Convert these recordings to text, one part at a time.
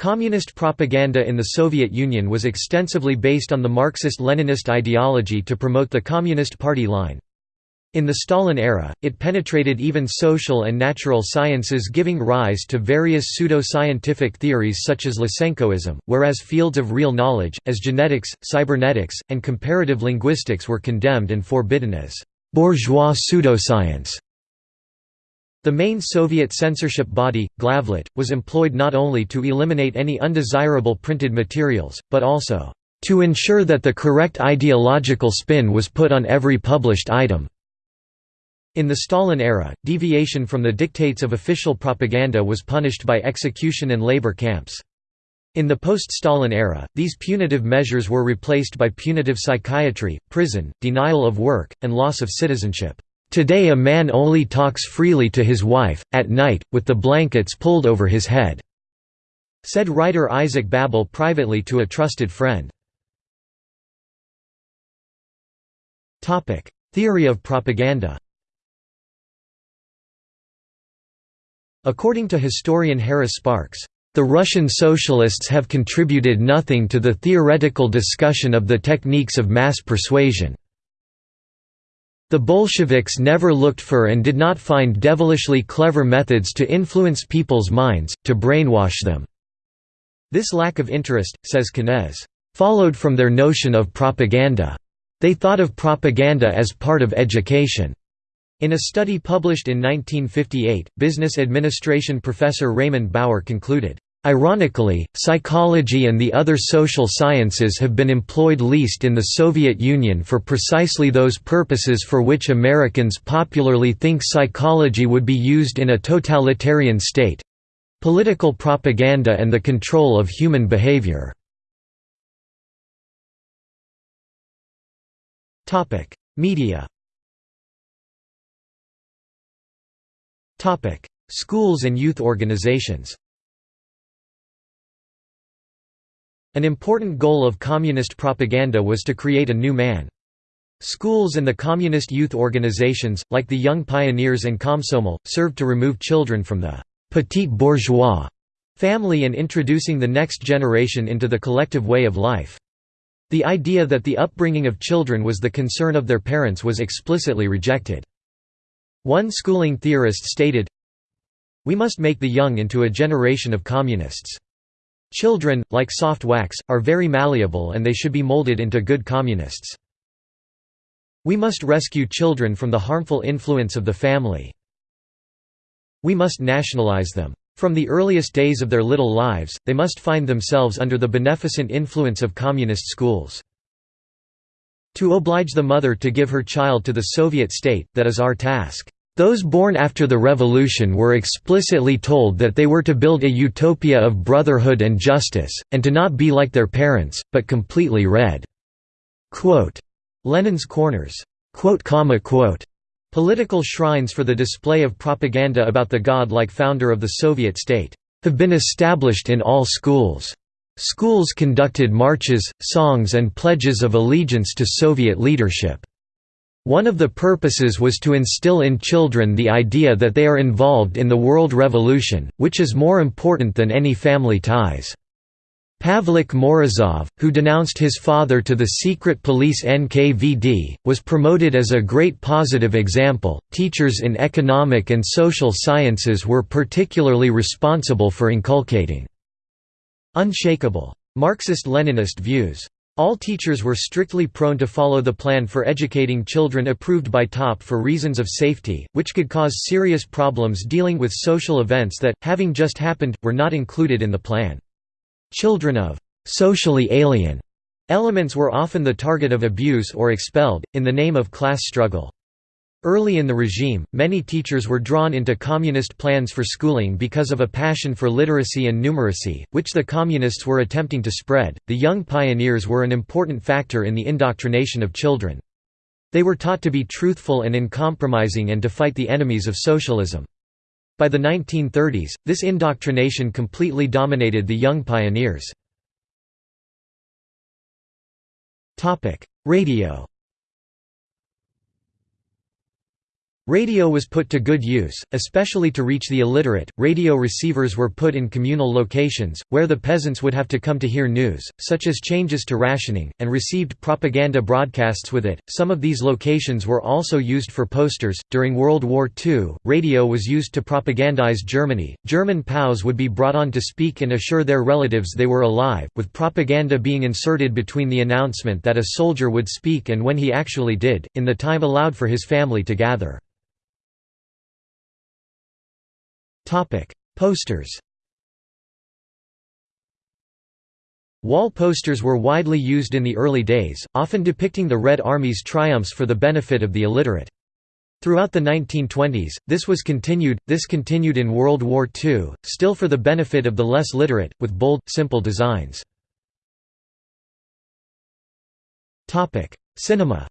Communist propaganda in the Soviet Union was extensively based on the Marxist-Leninist ideology to promote the Communist Party line. In the Stalin era, it penetrated even social and natural sciences giving rise to various pseudo-scientific theories such as Lysenkoism, whereas fields of real knowledge, as genetics, cybernetics, and comparative linguistics were condemned and forbidden as «bourgeois pseudoscience». The main Soviet censorship body, Glavlit, was employed not only to eliminate any undesirable printed materials, but also to ensure that the correct ideological spin was put on every published item. In the Stalin era, deviation from the dictates of official propaganda was punished by execution and labor camps. In the post-Stalin era, these punitive measures were replaced by punitive psychiatry, prison, denial of work, and loss of citizenship. Today a man only talks freely to his wife, at night, with the blankets pulled over his head," said writer Isaac Babel privately to a trusted friend. Theory of propaganda According to historian Harris Sparks, the Russian socialists have contributed nothing to the theoretical discussion of the techniques of mass persuasion. The Bolsheviks never looked for and did not find devilishly clever methods to influence people's minds, to brainwash them. This lack of interest, says Kenez, followed from their notion of propaganda. They thought of propaganda as part of education. In a study published in 1958, business administration professor Raymond Bauer concluded, Ironically, psychology and the other social sciences have been employed least in the Soviet Union for precisely those purposes for which Americans popularly think psychology would be used in a totalitarian state—political propaganda and the control of human behavior. Media. Schools and youth organizations An important goal of communist propaganda was to create a new man. Schools and the communist youth organizations, like the Young Pioneers and Komsomol, served to remove children from the «petit bourgeois» family and introducing the next generation into the collective way of life. The idea that the upbringing of children was the concern of their parents was explicitly rejected. One schooling theorist stated, We must make the young into a generation of communists. Children, like soft wax, are very malleable and they should be molded into good communists. We must rescue children from the harmful influence of the family. We must nationalize them. From the earliest days of their little lives, they must find themselves under the beneficent influence of communist schools. To oblige the mother to give her child to the Soviet state, that is our task. Those born after the revolution were explicitly told that they were to build a utopia of brotherhood and justice, and to not be like their parents, but completely red. Lenin's corners. Political shrines for the display of propaganda about the god-like founder of the Soviet state have been established in all schools. Schools conducted marches, songs and pledges of allegiance to Soviet leadership. One of the purposes was to instill in children the idea that they are involved in the world revolution, which is more important than any family ties. Pavlik Morozov, who denounced his father to the secret police NKVD, was promoted as a great positive example. Teachers in economic and social sciences were particularly responsible for inculcating unshakable Marxist-Leninist views. All teachers were strictly prone to follow the plan for educating children approved by TOP for reasons of safety, which could cause serious problems dealing with social events that, having just happened, were not included in the plan. Children of «socially alien» elements were often the target of abuse or expelled, in the name of class struggle. Early in the regime, many teachers were drawn into communist plans for schooling because of a passion for literacy and numeracy, which the communists were attempting to spread. The young pioneers were an important factor in the indoctrination of children. They were taught to be truthful and uncompromising and to fight the enemies of socialism. By the 1930s, this indoctrination completely dominated the young pioneers. Radio Radio was put to good use, especially to reach the illiterate. Radio receivers were put in communal locations, where the peasants would have to come to hear news, such as changes to rationing, and received propaganda broadcasts with it. Some of these locations were also used for posters. During World War II, radio was used to propagandize Germany. German POWs would be brought on to speak and assure their relatives they were alive, with propaganda being inserted between the announcement that a soldier would speak and when he actually did, in the time allowed for his family to gather. Posters Wall posters were widely used in the early days, often depicting the Red Army's triumphs for the benefit of the illiterate. Throughout the 1920s, this was continued, this continued in World War II, still for the benefit of the less literate, with bold, simple designs. Cinema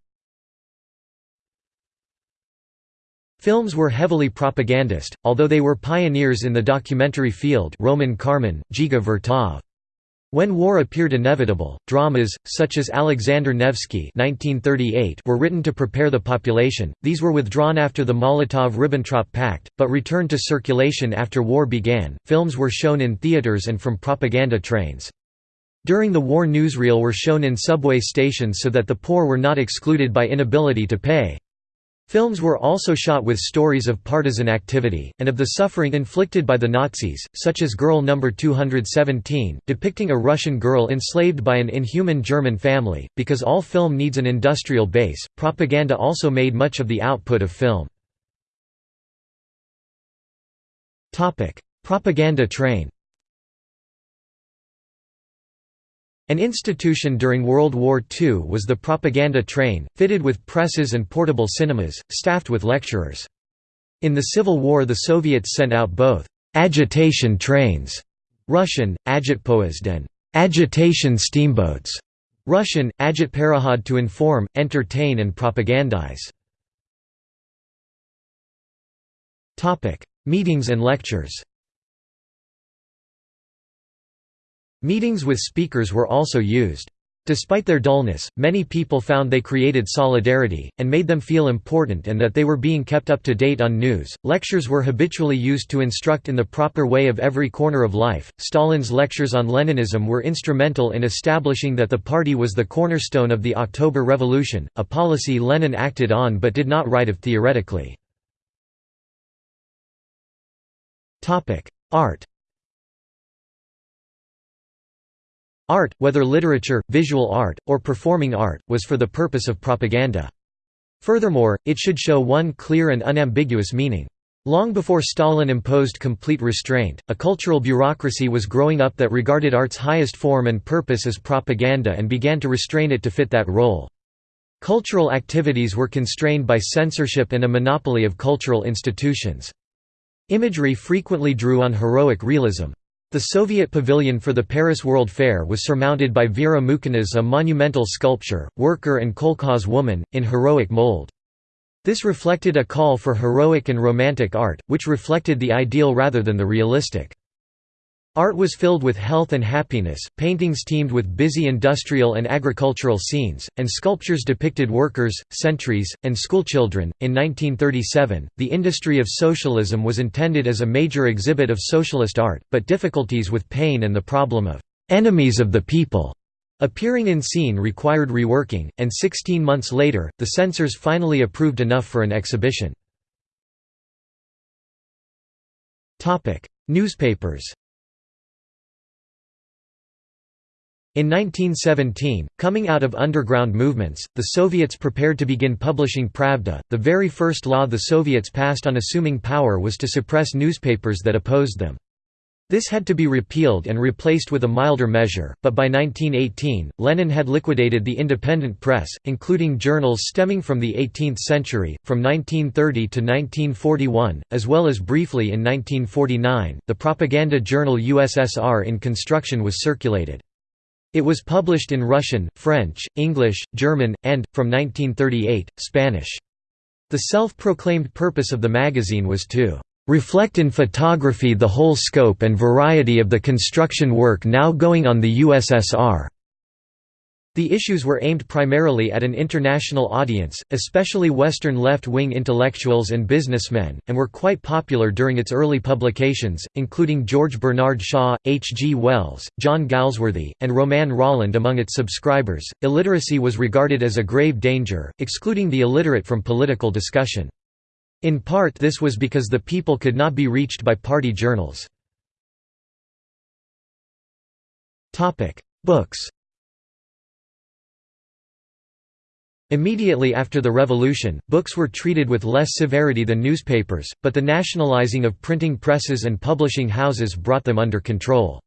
Films were heavily propagandist, although they were pioneers in the documentary field Roman Karmen, Dziga Vertov. When war appeared inevitable, dramas, such as Alexander Nevsky were written to prepare the population, these were withdrawn after the Molotov–Ribbentrop Pact, but returned to circulation after war began. Films were shown in theaters and from propaganda trains. During the war newsreel were shown in subway stations so that the poor were not excluded by inability to pay. Films were also shot with stories of partisan activity, and of the suffering inflicted by the Nazis, such as Girl No. 217, depicting a Russian girl enslaved by an inhuman German family. Because all film needs an industrial base, propaganda also made much of the output of film. Propaganda train An institution during World War II was the propaganda train, fitted with presses and portable cinemas, staffed with lecturers. In the Civil War the Soviets sent out both «agitation trains» Russian, agitpoezd and «agitation steamboats» Russian, agitparokhod to inform, entertain and propagandize. Meetings and lectures Meetings with speakers were also used. Despite their dullness, many people found they created solidarity, and made them feel important and that they were being kept up to date on news. Lectures were habitually used to instruct in the proper way of every corner of life. Stalin's lectures on Leninism were instrumental in establishing that the party was the cornerstone of the October Revolution, a policy Lenin acted on but did not write of theoretically. Art Art, whether literature, visual art, or performing art, was for the purpose of propaganda. Furthermore, it should show one clear and unambiguous meaning. Long before Stalin imposed complete restraint, a cultural bureaucracy was growing up that regarded art's highest form and purpose as propaganda and began to restrain it to fit that role. Cultural activities were constrained by censorship and a monopoly of cultural institutions. Imagery frequently drew on heroic realism. The Soviet pavilion for the Paris World Fair was surmounted by Vera Mukhina's a monumental sculpture, Worker and Kolkhoz Woman, in heroic mold. This reflected a call for heroic and romantic art, which reflected the ideal rather than the realistic. Art was filled with health and happiness, paintings teemed with busy industrial and agricultural scenes, and sculptures depicted workers, sentries, and schoolchildren. In 1937, the industry of socialism was intended as a major exhibit of socialist art, but difficulties with pain and the problem of enemies of the people appearing in scene required reworking, and 16 months later, the censors finally approved enough for an exhibition. Newspapers In 1917, coming out of underground movements, the Soviets prepared to begin publishing Pravda. The very first law the Soviets passed on assuming power was to suppress newspapers that opposed them. This had to be repealed and replaced with a milder measure, but by 1918, Lenin had liquidated the independent press, including journals stemming from the 18th century. From 1930 to 1941, as well as briefly in 1949, the propaganda journal USSR in Construction was circulated. It was published in Russian, French, English, German, and, from 1938, Spanish. The self-proclaimed purpose of the magazine was to "...reflect in photography the whole scope and variety of the construction work now going on the USSR." The issues were aimed primarily at an international audience, especially Western left-wing intellectuals and businessmen, and were quite popular during its early publications, including George Bernard Shaw, H. G. Wells, John Galsworthy, and Romain Rolland among its subscribers. Illiteracy was regarded as a grave danger, excluding the illiterate from political discussion. In part this was because the people could not be reached by party journals. Books Immediately after the revolution, books were treated with less severity than newspapers, but the nationalizing of printing presses and publishing houses brought them under control.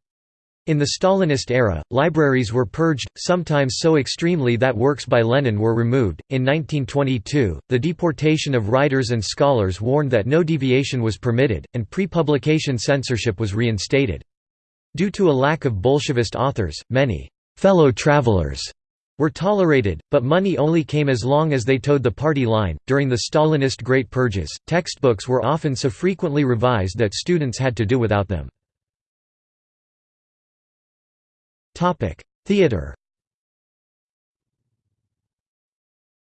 In the Stalinist era, libraries were purged, sometimes so extremely that works by Lenin were removed. In 1922, the deportation of writers and scholars warned that no deviation was permitted, and pre publication censorship was reinstated. Due to a lack of Bolshevist authors, many fellow travelers were tolerated, but money only came as long as they towed the party line. During the Stalinist Great Purges, textbooks were often so frequently revised that students had to do without them. Topic: Theater.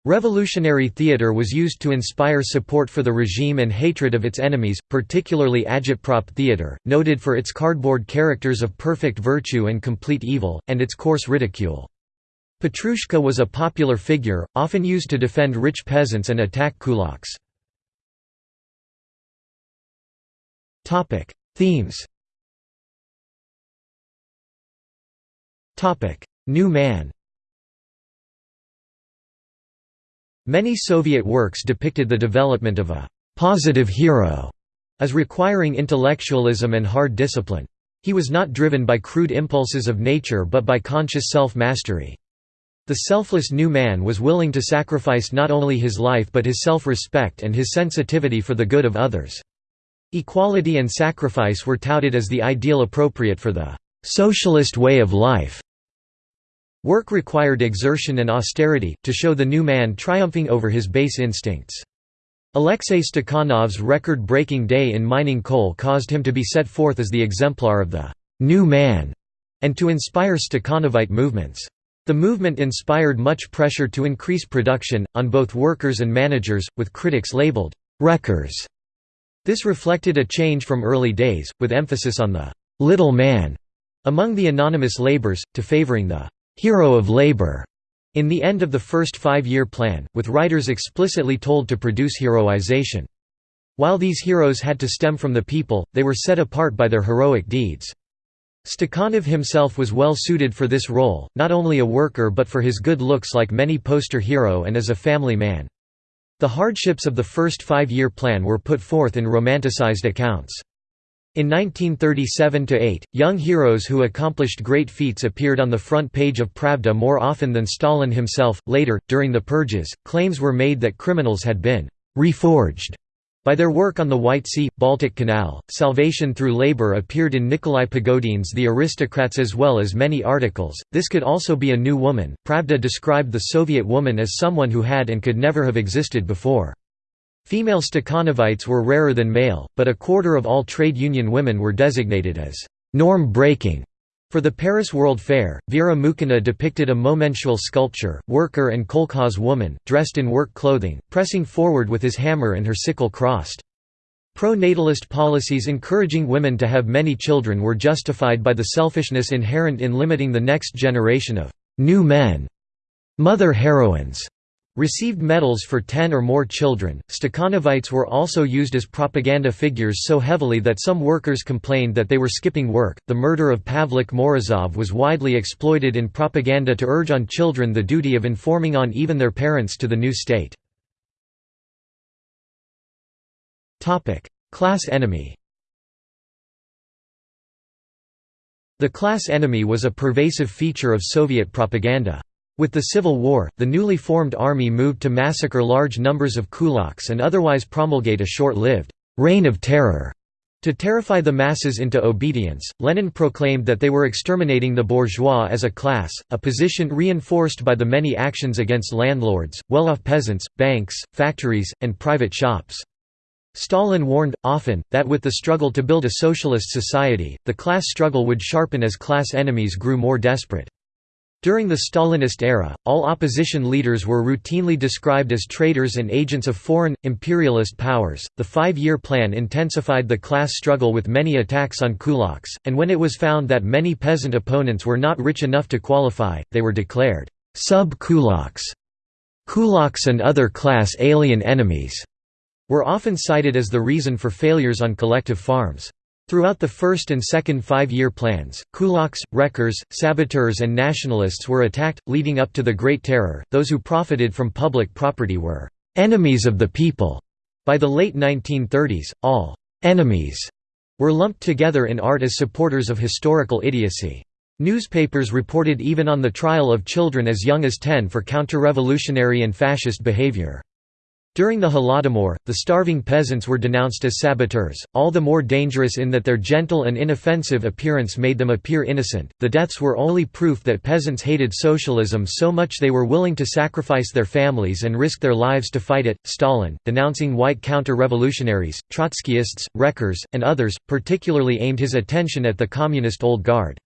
Revolutionary theater was used to inspire support for the regime and hatred of its enemies, particularly agitprop theater, noted for its cardboard characters of perfect virtue and complete evil, and its coarse ridicule. Petrushka was a popular figure, often used to defend rich peasants and attack kulaks. Themes New Man Many Soviet works depicted the development of a «positive hero» as requiring intellectualism and hard discipline. He was not driven by crude impulses of nature but by conscious self-mastery. The selfless new man was willing to sacrifice not only his life but his self-respect and his sensitivity for the good of others. Equality and sacrifice were touted as the ideal appropriate for the «socialist way of life». Work required exertion and austerity, to show the new man triumphing over his base instincts. Alexei Stakhanov's record-breaking day in mining coal caused him to be set forth as the exemplar of the «new man» and to inspire Stakhanovite movements. The movement inspired much pressure to increase production, on both workers and managers, with critics labeled, «wreckers». This reflected a change from early days, with emphasis on the «little man» among the anonymous laborers, to favoring the «hero of labor» in the end of the first five-year plan, with writers explicitly told to produce heroization. While these heroes had to stem from the people, they were set apart by their heroic deeds. Stakhanov himself was well suited for this role, not only a worker but for his good looks like many poster hero and as a family man. The hardships of the first five-year plan were put forth in romanticized accounts. In 1937–8, young heroes who accomplished great feats appeared on the front page of Pravda more often than Stalin himself. Later, during the purges, claims were made that criminals had been reforged by their work on the White Sea, Baltic Canal, Salvation Through Labor appeared in Nikolai Pogodin's The Aristocrats as well as many articles. This could also be a new woman. Pravda described the Soviet woman as someone who had and could never have existed before. Female Stakhanovites were rarer than male, but a quarter of all trade union women were designated as norm-breaking for the Paris World Fair, Vera Mukhina depicted a momentual sculpture, worker and kolkhoz woman, dressed in work clothing, pressing forward with his hammer and her sickle crossed. Pro-natalist policies encouraging women to have many children were justified by the selfishness inherent in limiting the next generation of «new men» mother heroines received medals for ten or more children. Stakhanovites were also used as propaganda figures so heavily that some workers complained that they were skipping work. The murder of Pavlik Morozov was widely exploited in propaganda to urge on children the duty of informing on even their parents to the new state. Topic: Class enemy. The class enemy was a pervasive feature of Soviet propaganda. With the Civil War, the newly formed army moved to massacre large numbers of kulaks and otherwise promulgate a short-lived «reign of terror». To terrify the masses into obedience, Lenin proclaimed that they were exterminating the bourgeois as a class, a position reinforced by the many actions against landlords, well-off peasants, banks, factories, and private shops. Stalin warned, often, that with the struggle to build a socialist society, the class struggle would sharpen as class enemies grew more desperate. During the Stalinist era, all opposition leaders were routinely described as traitors and agents of foreign, imperialist powers. The five year plan intensified the class struggle with many attacks on kulaks, and when it was found that many peasant opponents were not rich enough to qualify, they were declared sub kulaks. Kulaks and other class alien enemies were often cited as the reason for failures on collective farms. Throughout the first and second five-year plans, kulaks, wreckers, saboteurs and nationalists were attacked, leading up to the Great Terror. Those who profited from public property were «enemies of the people». By the late 1930s, all «enemies» were lumped together in art as supporters of historical idiocy. Newspapers reported even on the trial of children as young as 10 for counter-revolutionary and fascist behavior. During the Holodomor, the starving peasants were denounced as saboteurs, all the more dangerous in that their gentle and inoffensive appearance made them appear innocent. The deaths were only proof that peasants hated socialism so much they were willing to sacrifice their families and risk their lives to fight it. Stalin, denouncing white counter revolutionaries, Trotskyists, wreckers, and others, particularly aimed his attention at the communist Old Guard.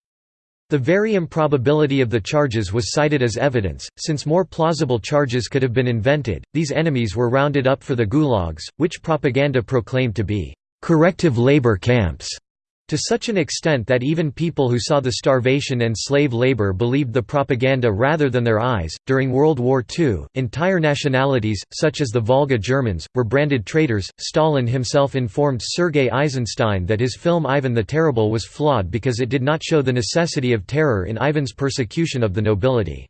The very improbability of the charges was cited as evidence, since more plausible charges could have been invented. These enemies were rounded up for the gulags, which propaganda proclaimed to be corrective labor camps. To such an extent that even people who saw the starvation and slave labor believed the propaganda rather than their eyes. During World War II, entire nationalities, such as the Volga Germans, were branded traitors. Stalin himself informed Sergei Eisenstein that his film Ivan the Terrible was flawed because it did not show the necessity of terror in Ivan's persecution of the nobility.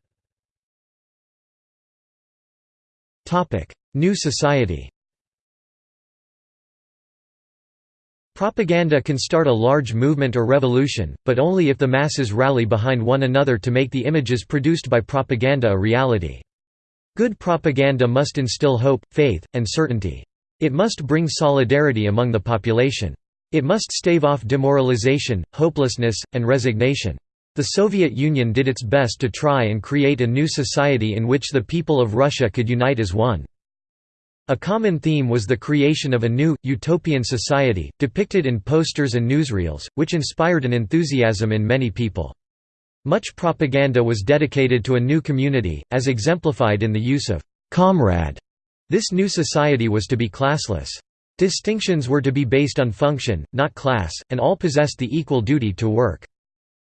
New society Propaganda can start a large movement or revolution, but only if the masses rally behind one another to make the images produced by propaganda a reality. Good propaganda must instill hope, faith, and certainty. It must bring solidarity among the population. It must stave off demoralization, hopelessness, and resignation. The Soviet Union did its best to try and create a new society in which the people of Russia could unite as one. A common theme was the creation of a new, utopian society, depicted in posters and newsreels, which inspired an enthusiasm in many people. Much propaganda was dedicated to a new community, as exemplified in the use of «comrade». This new society was to be classless. Distinctions were to be based on function, not class, and all possessed the equal duty to work.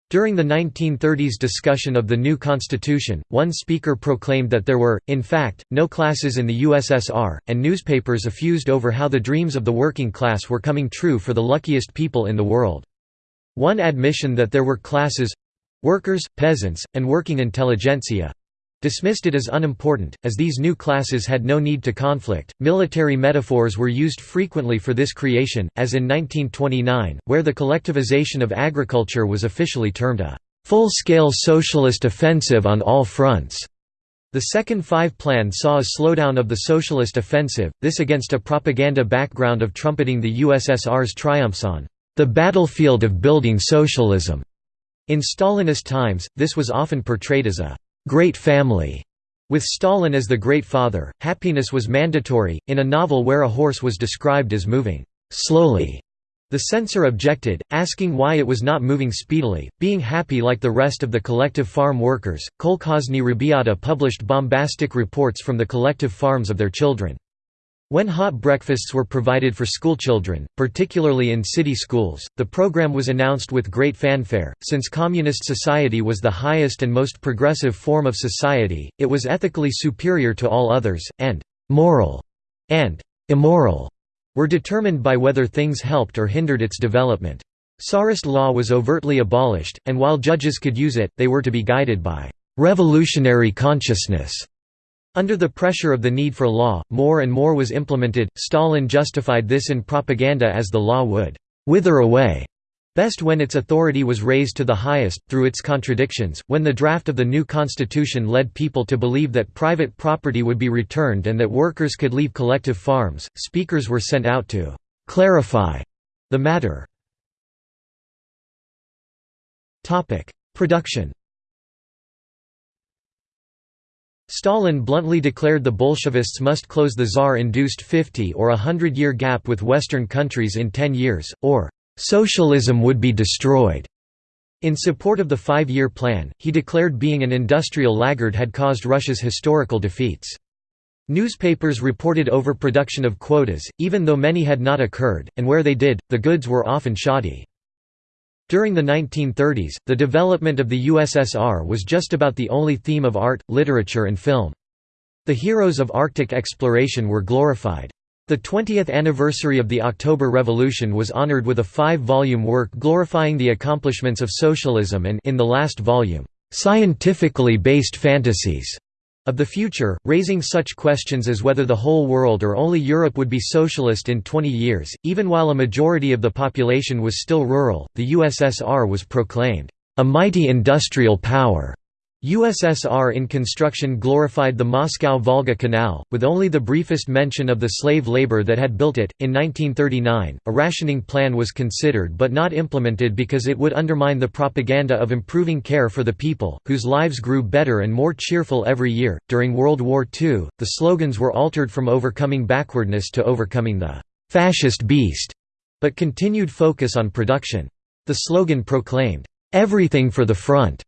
During the 1930s discussion of the new constitution, one speaker proclaimed that there were, in fact, no classes in the USSR, and newspapers effused over how the dreams of the working class were coming true for the luckiest people in the world. One admission that there were classes—workers, peasants, and working intelligentsia, dismissed it as unimportant, as these new classes had no need to conflict. Military metaphors were used frequently for this creation, as in 1929, where the collectivization of agriculture was officially termed a full scale socialist offensive on all fronts. The Second Five Plan saw a slowdown of the socialist offensive, this against a propaganda background of trumpeting the USSR's triumphs on the battlefield of building socialism. In Stalinist times, this was often portrayed as a great family. With Stalin as the Great Father, happiness was mandatory. In a novel where a horse was described as moving slowly, the censor objected, asking why it was not moving speedily, being happy like the rest of the collective farm workers. Kolkhozni Rabiata published bombastic reports from the collective farms of their children. When hot breakfasts were provided for schoolchildren, particularly in city schools, the program was announced with great fanfare. Since communist society was the highest and most progressive form of society, it was ethically superior to all others, and moral and immoral were determined by whether things helped or hindered its development. Tsarist law was overtly abolished, and while judges could use it, they were to be guided by revolutionary consciousness under the pressure of the need for law, more and more was implemented. Stalin justified this in propaganda as the law would wither away best when its authority was raised to the highest, through its contradictions. When the draft of the new constitution led people to believe that private property would be returned and that workers could leave collective farms, speakers were sent out to clarify the matter. Production Stalin bluntly declared the Bolshevists must close the Tsar-induced 50 or a hundred-year gap with Western countries in ten years, or "...socialism would be destroyed." In support of the five-year plan, he declared being an industrial laggard had caused Russia's historical defeats. Newspapers reported overproduction of quotas, even though many had not occurred, and where they did, the goods were often shoddy. During the 1930s, the development of the USSR was just about the only theme of art, literature and film. The heroes of Arctic exploration were glorified. The 20th anniversary of the October Revolution was honored with a five-volume work glorifying the accomplishments of socialism and in the last volume, "...scientifically based fantasies." Of the future, raising such questions as whether the whole world or only Europe would be socialist in 20 years. Even while a majority of the population was still rural, the USSR was proclaimed a mighty industrial power. USSR in construction glorified the Moscow-Volga Canal, with only the briefest mention of the slave labor that had built it. In 1939, a rationing plan was considered but not implemented because it would undermine the propaganda of improving care for the people, whose lives grew better and more cheerful every year. During World War II, the slogans were altered from overcoming backwardness to overcoming the fascist beast, but continued focus on production. The slogan proclaimed, everything for the front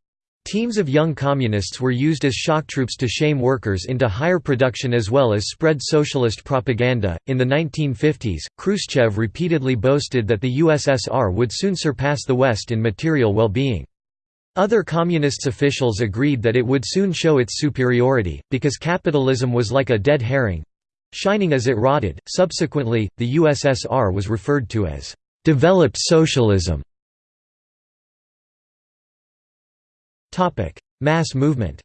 Teams of young communists were used as shock troops to shame workers into higher production as well as spread socialist propaganda. In the 1950s, Khrushchev repeatedly boasted that the USSR would soon surpass the West in material well being. Other communists officials agreed that it would soon show its superiority, because capitalism was like a dead herring shining as it rotted. Subsequently, the USSR was referred to as developed socialism. Mass movement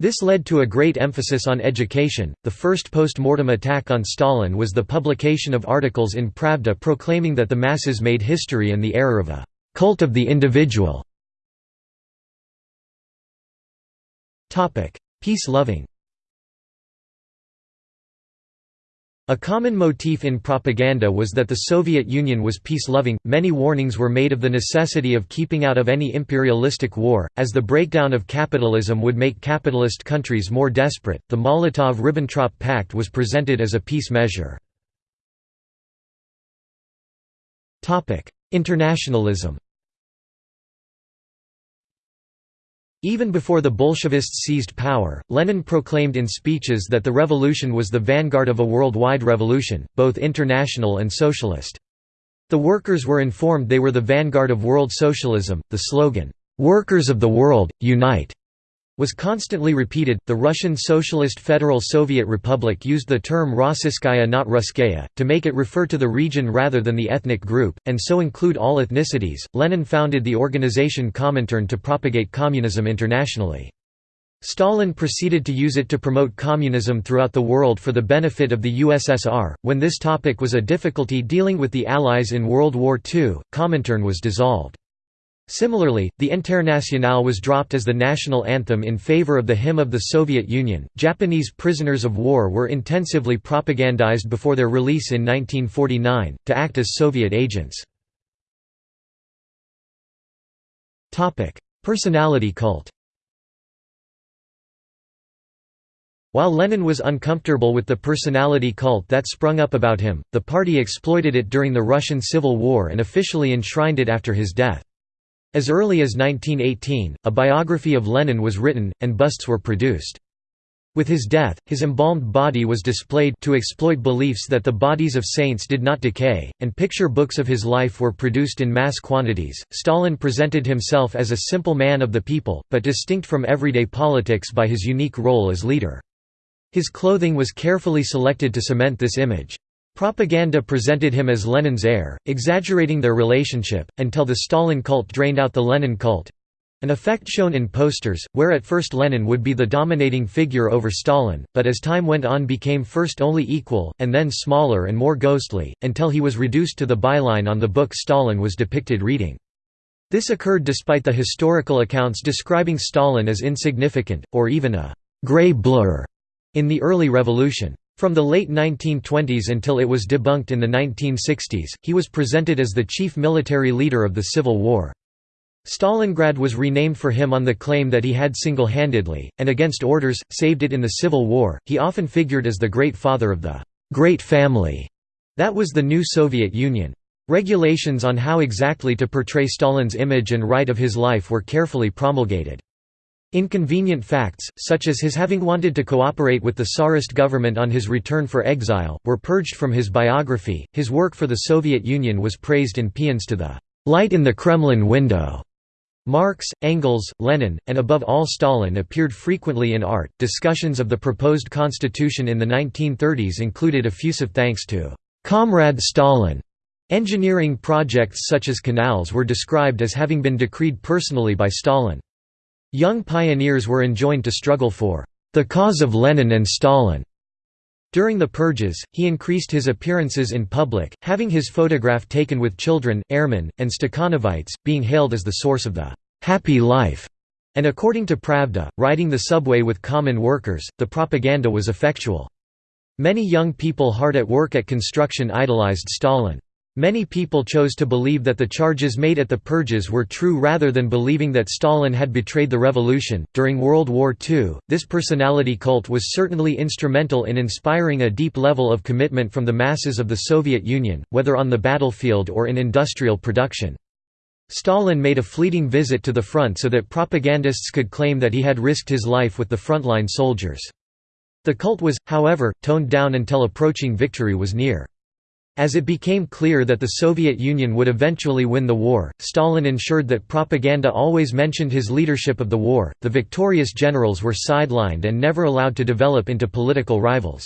This led to a great emphasis on education. The first post mortem attack on Stalin was the publication of articles in Pravda proclaiming that the masses made history and the error of a cult of the individual. Peace A common motif in propaganda was that the Soviet Union was peace-loving. Many warnings were made of the necessity of keeping out of any imperialistic war, as the breakdown of capitalism would make capitalist countries more desperate. The Molotov-Ribbentrop Pact was presented as a peace measure. Internationalism. Even before the Bolshevists seized power, Lenin proclaimed in speeches that the revolution was the vanguard of a worldwide revolution, both international and socialist. The workers were informed they were the vanguard of world socialism. The slogan, Workers of the World, Unite, was constantly repeated. The Russian Socialist Federal Soviet Republic used the term Rossiyskaya not Russkaya, to make it refer to the region rather than the ethnic group, and so include all ethnicities. Lenin founded the organization Comintern to propagate communism internationally. Stalin proceeded to use it to promote communism throughout the world for the benefit of the USSR. When this topic was a difficulty dealing with the Allies in World War II, Comintern was dissolved. Similarly, the Internationale was dropped as the national anthem in favor of the hymn of the Soviet Union. Japanese prisoners of war were intensively propagandized before their release in 1949, to act as Soviet agents. Topic: Personality cult While Lenin was uncomfortable with the personality cult that sprung up about him, the party exploited it during the Russian Civil War and officially enshrined it after his death. As early as 1918, a biography of Lenin was written, and busts were produced. With his death, his embalmed body was displayed to exploit beliefs that the bodies of saints did not decay, and picture books of his life were produced in mass quantities. Stalin presented himself as a simple man of the people, but distinct from everyday politics by his unique role as leader. His clothing was carefully selected to cement this image. Propaganda presented him as Lenin's heir, exaggerating their relationship, until the Stalin cult drained out the Lenin cult—an effect shown in posters, where at first Lenin would be the dominating figure over Stalin, but as time went on became first only equal, and then smaller and more ghostly, until he was reduced to the byline on the book Stalin was depicted reading. This occurred despite the historical accounts describing Stalin as insignificant, or even a «gray blur» in the early revolution. From the late 1920s until it was debunked in the 1960s, he was presented as the chief military leader of the Civil War. Stalingrad was renamed for him on the claim that he had single-handedly, and against orders, saved it in the Civil War. He often figured as the great father of the «great family» that was the new Soviet Union. Regulations on how exactly to portray Stalin's image and write of his life were carefully promulgated. Inconvenient facts, such as his having wanted to cooperate with the Tsarist government on his return for exile, were purged from his biography. His work for the Soviet Union was praised in paeans to the light in the Kremlin window. Marx, Engels, Lenin, and above all Stalin appeared frequently in art. Discussions of the proposed constitution in the 1930s included effusive thanks to Comrade Stalin. Engineering projects such as canals were described as having been decreed personally by Stalin. Young pioneers were enjoined to struggle for the cause of Lenin and Stalin. During the purges, he increased his appearances in public, having his photograph taken with children, airmen, and Stakhanovites, being hailed as the source of the «happy life», and according to Pravda, riding the subway with common workers, the propaganda was effectual. Many young people hard at work at construction idolized Stalin. Many people chose to believe that the charges made at the purges were true rather than believing that Stalin had betrayed the revolution. During World War II, this personality cult was certainly instrumental in inspiring a deep level of commitment from the masses of the Soviet Union, whether on the battlefield or in industrial production. Stalin made a fleeting visit to the front so that propagandists could claim that he had risked his life with the frontline soldiers. The cult was, however, toned down until approaching victory was near. As it became clear that the Soviet Union would eventually win the war, Stalin ensured that propaganda always mentioned his leadership of the war. The victorious generals were sidelined and never allowed to develop into political rivals.